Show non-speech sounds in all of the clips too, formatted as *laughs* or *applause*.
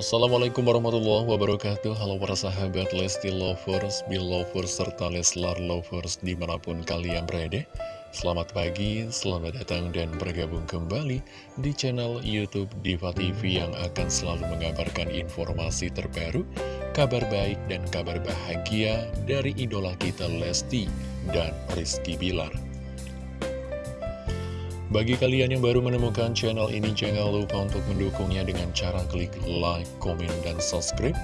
Assalamualaikum warahmatullahi wabarakatuh. Halo para sahabat Lesti Lovers, Belovers, serta Leslar Lovers di mana pun kalian berada. Selamat pagi, selamat datang dan bergabung kembali di channel Youtube Diva TV yang akan selalu mengabarkan informasi terbaru Kabar baik dan kabar bahagia dari idola kita Lesti dan Rizky Bilar bagi kalian yang baru menemukan channel ini, jangan lupa untuk mendukungnya dengan cara klik like, komen, dan subscribe.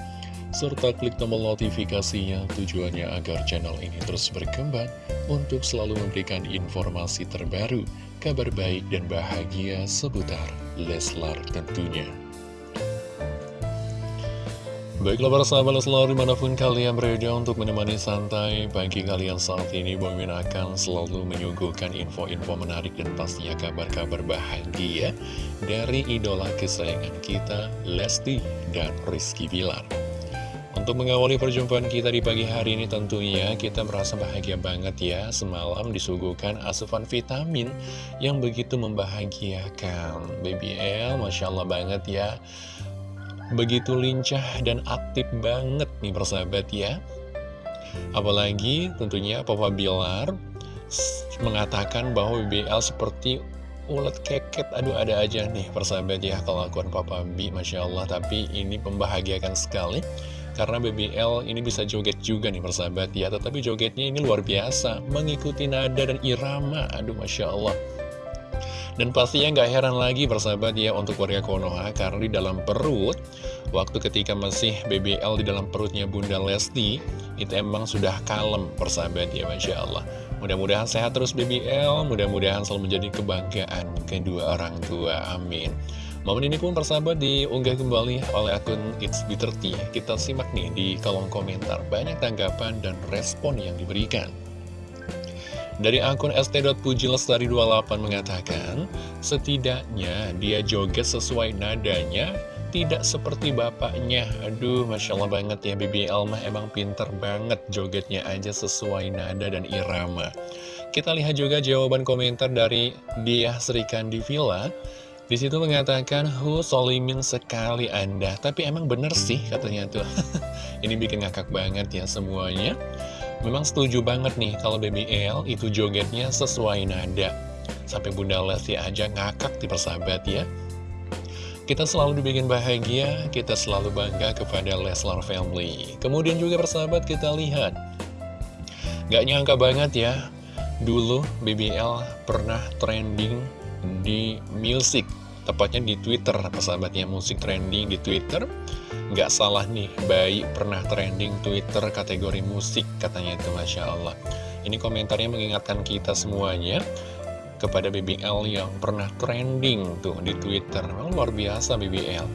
Serta klik tombol notifikasinya tujuannya agar channel ini terus berkembang untuk selalu memberikan informasi terbaru, kabar baik dan bahagia seputar Leslar tentunya. Baiklah para sahabat selalu di mana pun kalian berada untuk menemani santai pagi kalian saat ini Bang akan selalu menyuguhkan info-info menarik dan pastinya kabar-kabar bahagia dari idola kesayangan kita Lesti dan Rizky Bilar. Untuk mengawali perjumpaan kita di pagi hari ini tentunya kita merasa bahagia banget ya Semalam disuguhkan asupan vitamin yang begitu membahagiakan. Baby L Masya Allah banget ya Begitu lincah dan aktif banget nih persahabat ya. Apalagi tentunya Papa Bilar mengatakan bahwa BBL seperti ulet keket. Aduh ada aja nih persahabat ya kelakuan Papa B Masya Allah. Tapi ini membahagiakan sekali Karena BBL ini bisa joget juga nih persahabat ya. Tetapi jogetnya ini luar biasa Mengikuti nada dan irama. Aduh Masya Allah dan pastinya nggak heran lagi persahabat ya untuk warga Konoha karena di dalam perut Waktu ketika masih BBL di dalam perutnya Bunda Lesti Itu emang sudah kalem persahabat ya Masya Allah. Mudah-mudahan sehat terus BBL Mudah-mudahan selalu menjadi kebanggaan kedua orang tua Amin. Momen ini pun persahabat diunggah kembali oleh akun It's B30 Kita simak nih di kolom komentar Banyak tanggapan dan respon yang diberikan dari akun st.pujilestari28 mengatakan, setidaknya dia joget sesuai nadanya, tidak seperti bapaknya. Aduh, Masya Allah banget ya, Bibi Elma emang pinter banget jogetnya aja sesuai nada dan irama. Kita lihat juga jawaban komentar dari dia Kandi Villa. Di situ mengatakan, Hu solimin sekali Anda. Tapi emang bener sih katanya tuh. *laughs* Ini bikin ngakak banget ya semuanya. Memang setuju banget nih kalau BBL itu jogetnya sesuai nada. Sampai Bunda Lesti aja ngakak di persahabat ya. Kita selalu dibikin bahagia, kita selalu bangga kepada Leslar Family. Kemudian juga persahabat kita lihat. Gak nyangka banget ya, dulu BBL pernah trending di music. Tepatnya di Twitter, persahabatnya musik trending di Twitter. Nggak salah nih, bayi pernah trending Twitter kategori musik, katanya itu Masya Allah. Ini komentarnya mengingatkan kita semuanya kepada BBL yang pernah trending tuh di Twitter. Memang luar biasa BBL.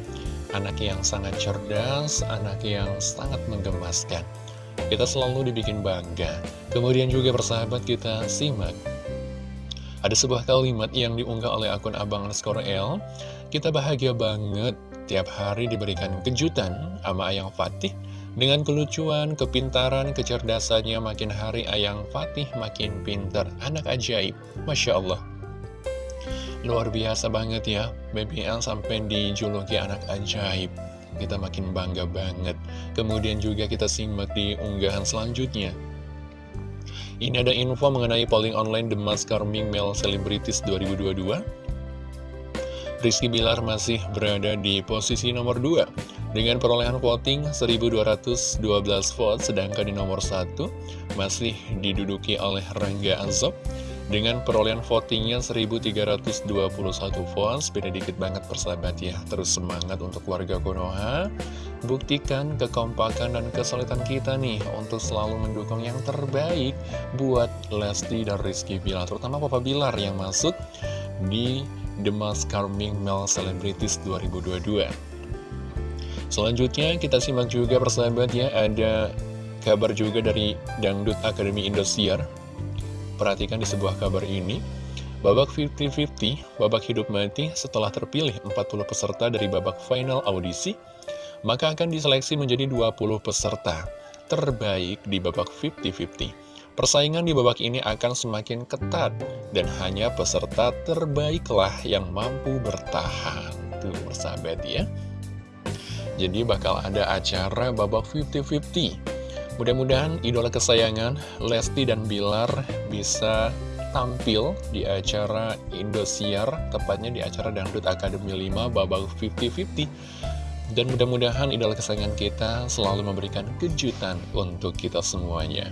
Anak yang sangat cerdas, anak yang sangat menggemaskan. Kita selalu dibikin bangga. Kemudian juga persahabat kita simak. Ada sebuah kalimat yang diunggah oleh akun Abang Skor L. Kita bahagia banget Tiap hari diberikan kejutan sama Ayang Fatih dengan kelucuan, kepintaran, kecerdasannya makin hari Ayang Fatih makin pinter. Anak ajaib, Masya Allah. Luar biasa banget ya, BBL sampai dijuluki anak ajaib. Kita makin bangga banget. Kemudian juga kita simak di unggahan selanjutnya. Ini ada info mengenai polling online The Mask Carming Male Celebrities 2022. Rizky Bilar masih berada di posisi nomor 2 dengan perolehan voting 1212 vote sedangkan di nomor 1 masih diduduki oleh Rangga Azob dengan perolehan votingnya 1321 votes. Beda dikit banget persahabat ya. Terus semangat untuk warga Konoha buktikan kekompakan dan kesulitan kita nih untuk selalu mendukung yang terbaik buat Lesti dan Rizky Bilar terutama Papa Bilar yang masuk di The Most Charming Male Celebrities 2022 Selanjutnya kita simak juga persahabat ya Ada kabar juga dari Dangdut Akademi Indosiar. Perhatikan di sebuah kabar ini Babak 50-50, babak hidup mati setelah terpilih 40 peserta dari babak final audisi Maka akan diseleksi menjadi 20 peserta terbaik di babak 50-50 Persaingan di babak ini akan semakin ketat dan hanya peserta terbaiklah yang mampu bertahan. Tuh, persahabat ya. Jadi bakal ada acara babak 50-50 Mudah-mudahan idola kesayangan Lesti dan Bilar bisa tampil di acara Indosiar Tepatnya di acara Dangdut Akademi 5 babak 50-50 dan mudah-mudahan idola kesayangan kita selalu memberikan kejutan untuk kita semuanya.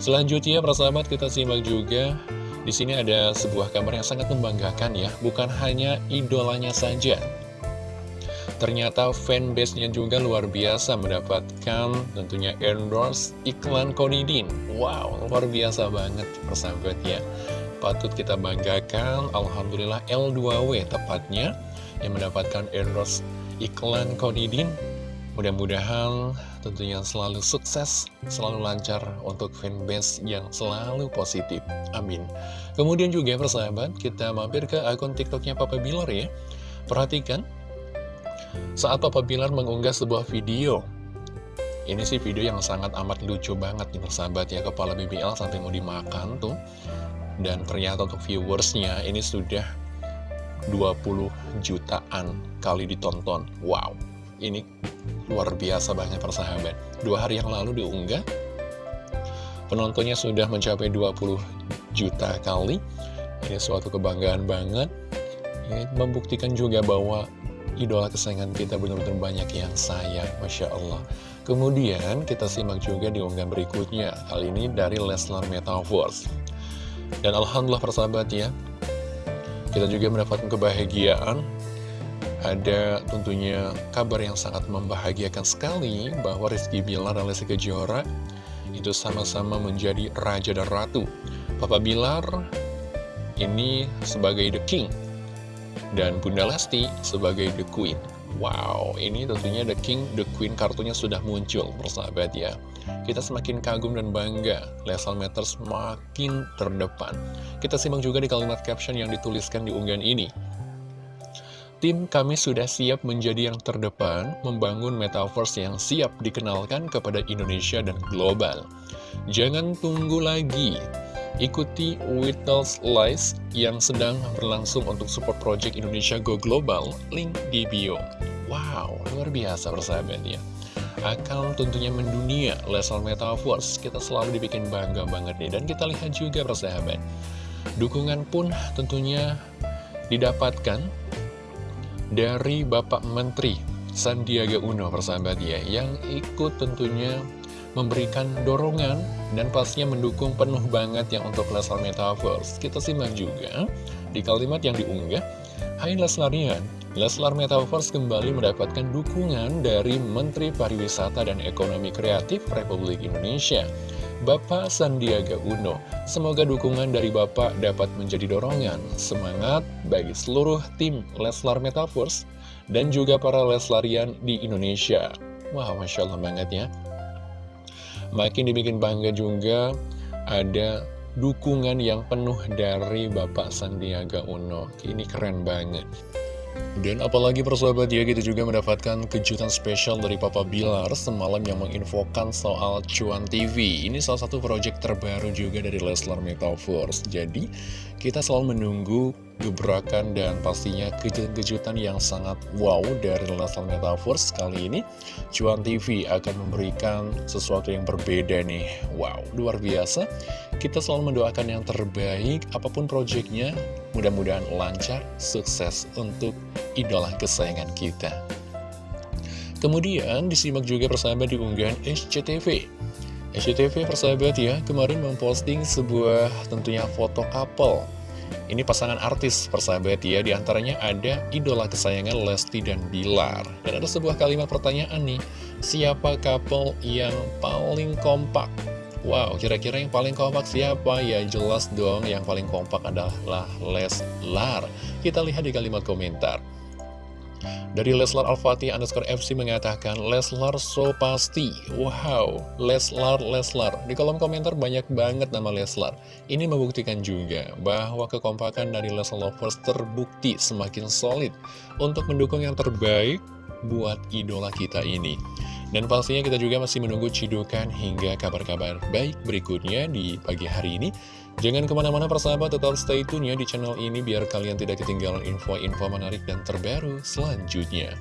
Selanjutnya, persahabat, kita simak juga di sini ada sebuah kabar yang sangat membanggakan ya, bukan hanya idolanya saja. Ternyata fanbase-nya juga luar biasa mendapatkan tentunya endorse iklan Konidin. Wow, luar biasa banget persahabat ya. Patut kita banggakan, Alhamdulillah L2W tepatnya yang mendapatkan endorse iklan Konidin Mudah-mudahan tentunya selalu sukses, selalu lancar untuk fanbase yang selalu positif. Amin. Kemudian juga persahabat, kita mampir ke akun TikToknya Papa Bilar ya. Perhatikan, saat Papa Bilar mengunggah sebuah video. Ini sih video yang sangat amat lucu banget nih persahabat ya, kepala BBL sampai mau dimakan tuh. Dan ternyata untuk viewersnya ini sudah 20 jutaan kali ditonton. Wow, ini luar biasa banget persahabat. Dua hari yang lalu diunggah. Penontonnya sudah mencapai 20 juta kali. Ini suatu kebanggaan banget. Ini membuktikan juga bahwa idola kesayangan kita benar-benar banyak yang sayang Masya Allah. Kemudian kita simak juga di unggahan berikutnya. Kali ini dari Leslar Metaverse. Dan Alhamdulillah persahabat ya kita juga mendapatkan kebahagiaan ada tentunya kabar yang sangat membahagiakan sekali bahwa Rizky Bilar dan Lesti Kejora itu sama-sama menjadi raja dan ratu. Papa Bilar ini sebagai the king dan Bunda Lesti sebagai the queen. Wow, ini tentunya The King, The Queen kartunya sudah muncul, persahabat ya. Kita semakin kagum dan bangga, Lesal Matters makin terdepan. Kita simak juga di kalimat caption yang dituliskan di unggahan ini. Tim kami sudah siap menjadi yang terdepan, membangun metaverse yang siap dikenalkan kepada Indonesia dan global. Jangan tunggu lagi, Ikuti Whittles Lies yang sedang berlangsung untuk support project Indonesia Go Global, link di bio. Wow, luar biasa persahabat ya. Akan tentunya mendunia Lesal Metaverse, kita selalu dibikin bangga banget nih. Dan kita lihat juga persahabat, dukungan pun tentunya didapatkan dari Bapak Menteri Sandiaga Uno persahabat ya, yang ikut tentunya memberikan dorongan dan pastinya mendukung penuh banget yang untuk Leslar Metaverse. Kita simak juga di kalimat yang diunggah, Hai Leslarian, Leslar Metaverse kembali mendapatkan dukungan dari Menteri Pariwisata dan Ekonomi Kreatif Republik Indonesia, Bapak Sandiaga Uno. Semoga dukungan dari Bapak dapat menjadi dorongan, semangat bagi seluruh tim Leslar Metaverse dan juga para Leslarian di Indonesia. Wah, wow, Masya Allah banget ya. Makin dibikin bangga juga ada dukungan yang penuh dari Bapak Sandiaga Uno. Ini keren banget. Dan apalagi persahabat ya kita juga mendapatkan kejutan spesial dari Papa Bilar semalam yang menginfokan soal Cuan TV Ini salah satu proyek terbaru juga dari Leslar Metaverse Jadi kita selalu menunggu gebrakan dan pastinya kejutan-kejutan yang sangat wow dari Leslar Metaverse Kali ini. Cuan TV akan memberikan sesuatu yang berbeda nih. Wow, luar biasa. Kita selalu mendoakan yang terbaik apa pun proyeknya Mudah-mudahan lancar, sukses untuk idola kesayangan kita. Kemudian disimak juga persahabat di unggahan SCTV SCTV persahabat ya, kemarin memposting sebuah tentunya foto couple ini pasangan artis persahabat ya, di antaranya ada idola kesayangan Lesti dan Bilar. Dan ada sebuah kalimat pertanyaan nih, siapa couple yang paling kompak? Wow, kira-kira yang paling kompak siapa? Ya jelas dong yang paling kompak adalah Leslar. Kita lihat di kalimat komentar. Dari Leslar Al-Fatih underscore FC mengatakan Leslar so pasti. Wow, Leslar, Leslar. Di kolom komentar banyak banget nama Leslar. Ini membuktikan juga bahwa kekompakan dari Leslar Lovers terbukti semakin solid Untuk mendukung yang terbaik buat idola kita ini dan pastinya kita juga masih menunggu cidukan hingga kabar-kabar baik berikutnya di pagi hari ini. Jangan ke mana-mana persahabat, tetap stay tune ya di channel ini biar kalian tidak ketinggalan info-info menarik dan terbaru selanjutnya.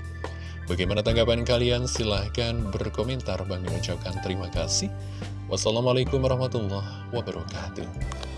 Bagaimana tanggapan kalian? Silahkan berkomentar. Bang ucapkan terima kasih. Wassalamualaikum warahmatullahi wabarakatuh.